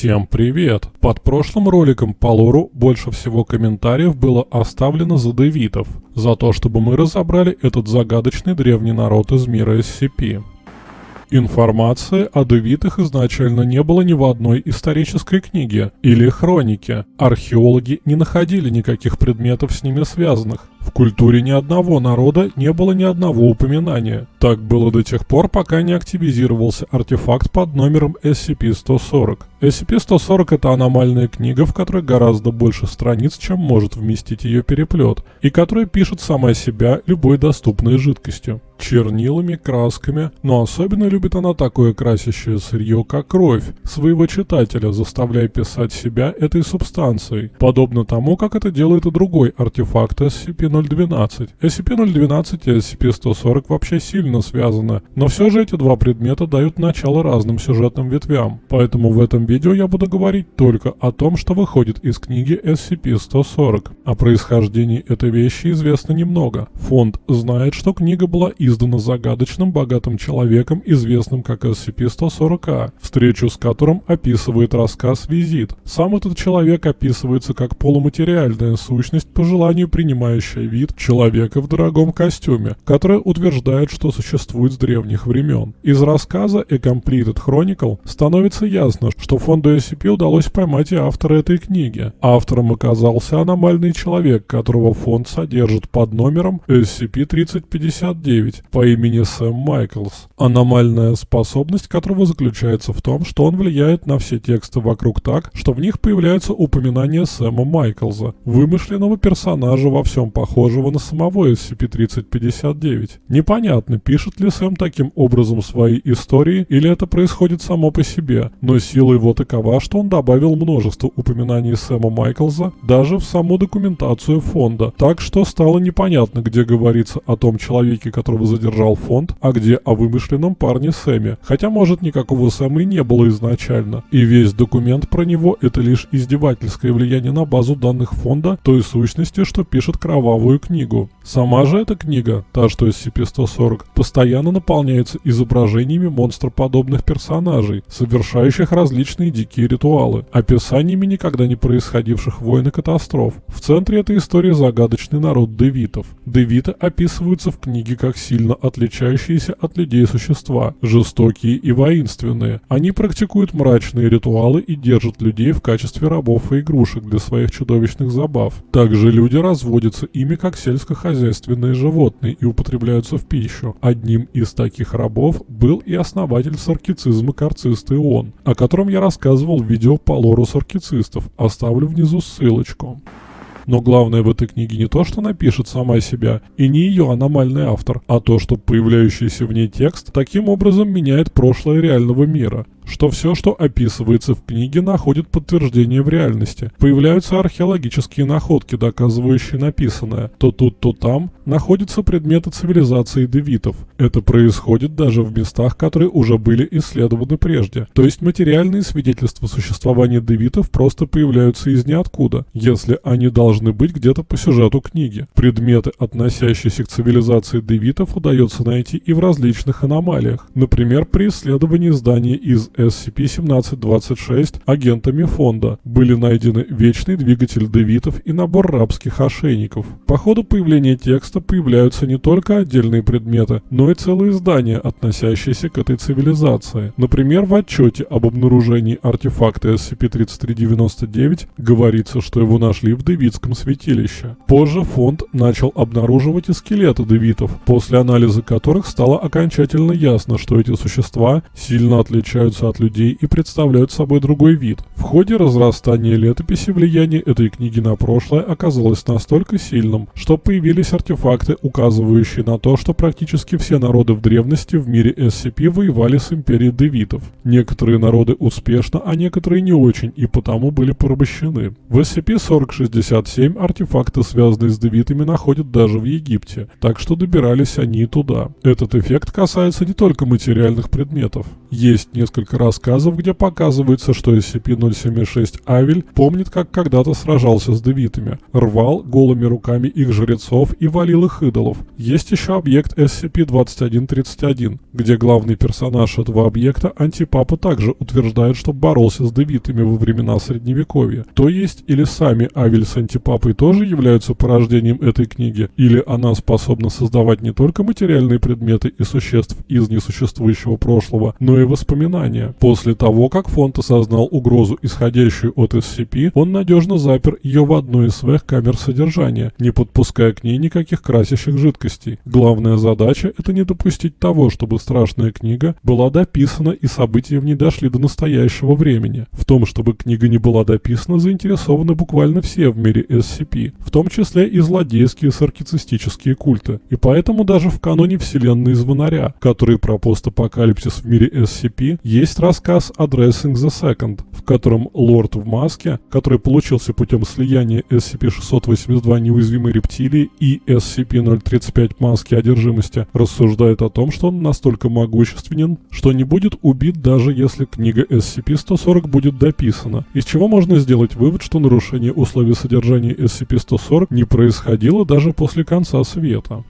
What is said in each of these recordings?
Всем привет! Под прошлым роликом по лору больше всего комментариев было оставлено за девитов, за то, чтобы мы разобрали этот загадочный древний народ из мира SCP. Информации о девитах изначально не было ни в одной исторической книге или хронике. Археологи не находили никаких предметов с ними связанных. В культуре ни одного народа не было ни одного упоминания. Так было до тех пор, пока не активизировался артефакт под номером SCP-140. SCP-140 это аномальная книга, в которой гораздо больше страниц, чем может вместить ее переплет, и которая пишет сама себя любой доступной жидкостью. Чернилами, красками, но особенно любит она такое красящее сырье, как кровь, своего читателя, заставляя писать себя этой субстанцией, подобно тому, как это делает и другой артефакт SCP-012. SCP-012 и SCP-140 вообще сильно связаны, но все же эти два предмета дают начало разным сюжетным ветвям, поэтому в этом видео я буду говорить только о том, что выходит из книги SCP-140. О происхождении этой вещи известно немного. Фонд знает, что книга была издана загадочным богатым человеком, известным как SCP-140А, встречу с которым описывает рассказ «Визит». Сам этот человек описывается как полуматериальная сущность, по желанию принимающая вид человека в дорогом костюме, которая утверждает, что существует с древних времен. Из рассказа A Completed Chronicle становится ясно, что фонду SCP удалось поймать и автора этой книги. Автором оказался аномальный человек, которого фонд содержит под номером SCP-3059 по имени Сэм Майклс. Аномальная способность которого заключается в том, что он влияет на все тексты вокруг так, что в них появляются упоминания Сэма Майклза, вымышленного персонажа во всем похожего на самого SCP-3059. Непонятно, пишет ли Сэм таким образом свои истории или это происходит само по себе, но сила его такова, что он добавил множество упоминаний Сэма Майклза даже в саму документацию фонда, так что стало непонятно, где говорится о том человеке, которого задержал фонд, а где о вымышленном парне Сэме, хотя может никакого Сэма и не было изначально, и весь документ про него это лишь издевательское влияние на базу данных фонда той сущности, что пишет кровавую книгу. Сама же эта книга, та что SCP-140, постоянно наполняется изображениями монстроподобных персонажей, совершающих различные дикие ритуалы, описаниями никогда не происходивших войн и катастроф. В центре этой истории загадочный народ девитов. Девиты описываются в книге как сильно отличающиеся от людей существа, жестокие и воинственные. Они практикуют мрачные ритуалы и держат людей в качестве рабов и игрушек для своих чудовищных забав. Также люди разводятся ими как сельскохозяйственные животные и употребляются в пищу. Одним из таких рабов был и основатель саркицизма Карцист Ион, о котором я рассказывал в видео по лору саркицистов, оставлю внизу ссылочку. Но главное в этой книге не то, что напишет сама себя, и не ее аномальный автор, а то, что появляющийся в ней текст таким образом меняет прошлое реального мира что все, что описывается в книге, находит подтверждение в реальности. Появляются археологические находки, доказывающие написанное. То тут, то там находятся предметы цивилизации девитов. Это происходит даже в местах, которые уже были исследованы прежде. То есть материальные свидетельства существования девитов просто появляются из ниоткуда, если они должны быть где-то по сюжету книги. Предметы, относящиеся к цивилизации девитов, удается найти и в различных аномалиях. Например, при исследовании здания из SCP-1726 агентами фонда были найдены вечный двигатель девитов и набор рабских ошейников. По ходу появления текста появляются не только отдельные предметы, но и целые здания, относящиеся к этой цивилизации. Например, в отчете об обнаружении артефакта SCP-3399 говорится, что его нашли в Девитском святилище. Позже фонд начал обнаруживать и скелеты девитов, после анализа которых стало окончательно ясно, что эти существа сильно отличаются от людей и представляют собой другой вид. В ходе разрастания летописи влияние этой книги на прошлое оказалось настолько сильным, что появились артефакты, указывающие на то, что практически все народы в древности в мире SCP воевали с империей девитов. Некоторые народы успешно, а некоторые не очень, и потому были порабощены. В SCP-4067 артефакты, связанные с девитами, находят даже в Египте, так что добирались они и туда. Этот эффект касается не только материальных предметов. Есть несколько несколько рассказов, где показывается, что SCP-076 Авель помнит, как когда-то сражался с девитами, рвал голыми руками их жрецов и валил их идолов. Есть еще объект SCP-2131, где главный персонаж этого объекта, Антипапа, также утверждает, что боролся с девитами во времена Средневековья. То есть, или сами Авель с Антипапой тоже являются порождением этой книги, или она способна создавать не только материальные предметы и существ из несуществующего прошлого, но и воспоминания. После того, как фонд осознал угрозу, исходящую от SCP, он надежно запер ее в одной из своих камер содержания, не подпуская к ней никаких красящих жидкостей. Главная задача – это не допустить того, чтобы страшная книга была дописана и события в ней дошли до настоящего времени. В том, чтобы книга не была дописана, заинтересованы буквально все в мире SCP, в том числе и злодейские саркицистические культы. И поэтому даже в каноне вселенной Звонаря, который про постапокалипсис в мире SCP, есть рассказ Addressing the Second, в котором лорд в маске, который получился путем слияния SCP-682 неуязвимой рептилии и SCP-035 маски одержимости, рассуждает о том, что он настолько могущественен, что не будет убит даже если книга SCP-140 будет дописана, из чего можно сделать вывод, что нарушение условий содержания SCP-140 не происходило даже после конца света.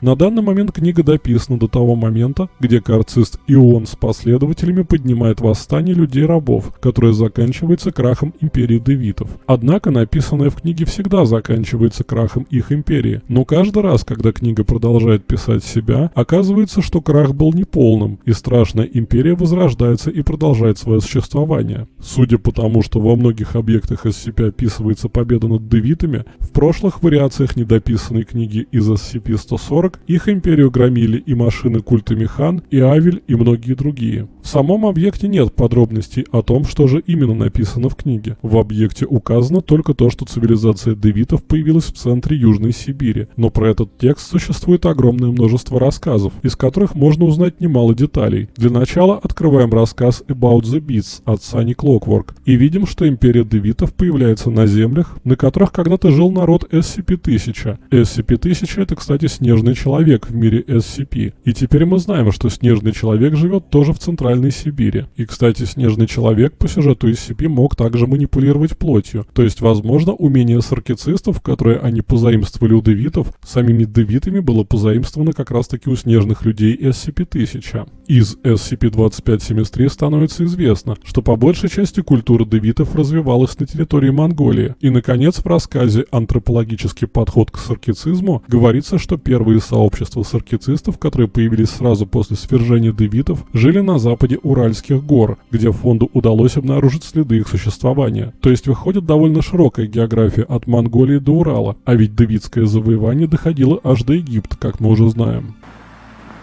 На данный момент книга дописана до того момента, где карцист Ион с последователями поднимает восстание людей-рабов, которое заканчивается крахом империи девитов. Однако написанное в книге всегда заканчивается крахом их империи, но каждый раз, когда книга продолжает писать себя, оказывается, что крах был неполным, и страшная империя возрождается и продолжает свое существование. Судя по тому, что во многих объектах SCP описывается победа над девитами, в прошлых вариациях недописанной книги из SCP-140 40 их империю громили и машины культа Механ, и Авель, и многие другие. В самом объекте нет подробностей о том, что же именно написано в книге. В объекте указано только то, что цивилизация девитов появилась в центре Южной Сибири, но про этот текст существует огромное множество рассказов, из которых можно узнать немало деталей. Для начала открываем рассказ About the Beats от Sunny Clockwork и видим, что империя девитов появляется на землях, на которых когда-то жил народ SCP-1000. SCP-1000 это, кстати, снежный человек в мире SCP. И теперь мы знаем, что снежный человек живет тоже в Центральной Сибири. И, кстати, снежный человек по сюжету SCP мог также манипулировать плотью. То есть, возможно, умение саркицистов, которые они позаимствовали у девитов, самими девитами было позаимствовано как раз-таки у снежных людей SCP-1000. Из SCP-2573 становится известно, что по большей части культура девитов развивалась на территории Монголии. И, наконец, в рассказе «Антропологический подход к саркицизму» говорится, что первые сообщества саркицистов, которые появились сразу после свержения девитов, жили на западе Уральских гор, где фонду удалось обнаружить следы их существования. То есть выходит довольно широкая география от Монголии до Урала, а ведь девитское завоевание доходило аж до Египта, как мы уже знаем.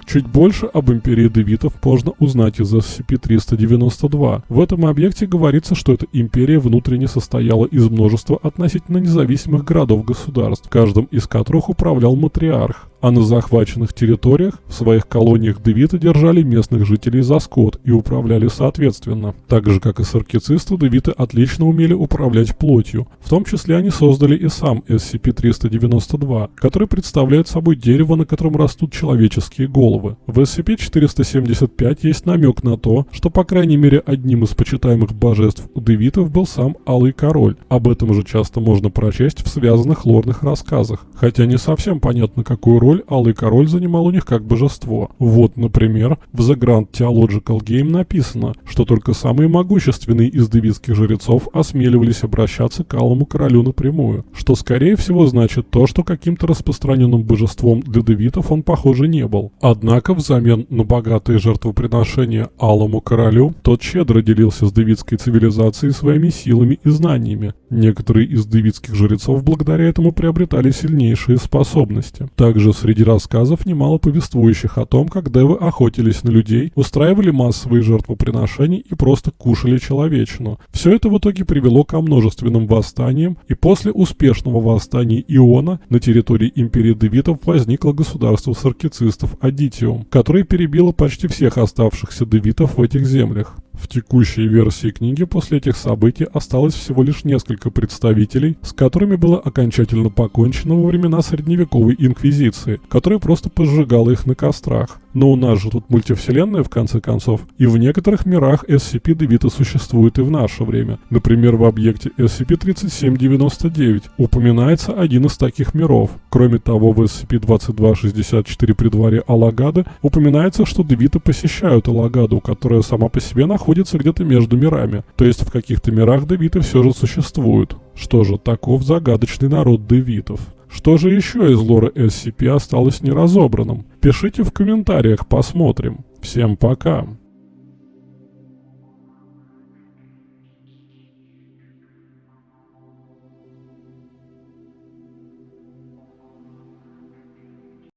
Чуть больше об империи девитов можно узнать из SCP-392. В этом объекте говорится, что эта империя внутренне состояла из множества относительно независимых городов-государств, каждым из которых управлял матриарх а на захваченных территориях в своих колониях девиты держали местных жителей за скот и управляли соответственно. Так же, как и саркицисты, девиты отлично умели управлять плотью. В том числе они создали и сам SCP-392, который представляет собой дерево, на котором растут человеческие головы. В SCP-475 есть намек на то, что по крайней мере одним из почитаемых божеств у девитов был сам Алый Король. Об этом же часто можно прочесть в связанных лорных рассказах. Хотя не совсем понятно, какую роль Алый Король занимал у них как божество. Вот, например, в The Grand Theological Game написано, что только самые могущественные из девитских жрецов осмеливались обращаться к Алому Королю напрямую, что скорее всего значит то, что каким-то распространенным божеством для девитов он, похоже, не был. Однако взамен на богатые жертвоприношения Алому Королю, тот щедро делился с девитской цивилизацией своими силами и знаниями. Некоторые из девитских жрецов благодаря этому приобретали сильнейшие способности. Также среди рассказов немало повествующих о том, как девы охотились на людей, устраивали массовые жертвоприношения и просто кушали человечину. Все это в итоге привело ко множественным восстаниям, и после успешного восстания Иона на территории империи девитов возникло государство саркицистов Адитиум, которое перебило почти всех оставшихся девитов в этих землях. В текущей версии книги после этих событий осталось всего лишь несколько представителей, с которыми было окончательно покончено во времена средневековой инквизиции, которая просто поджигала их на кострах. Но у нас же тут мультивселенная в конце концов, и в некоторых мирах SCP-Девита существует и в наше время. Например, в объекте SCP-3799 упоминается один из таких миров. Кроме того, в SCP-2264 при дворе Алагады упоминается, что Девиты посещают Алагаду, которая сама по себе находится где-то между мирами. То есть в каких-то мирах Девиты все же существуют. Что же, таков загадочный народ Девитов. Что же еще из лора SCP осталось неразобранным? Пишите в комментариях, посмотрим. Всем пока!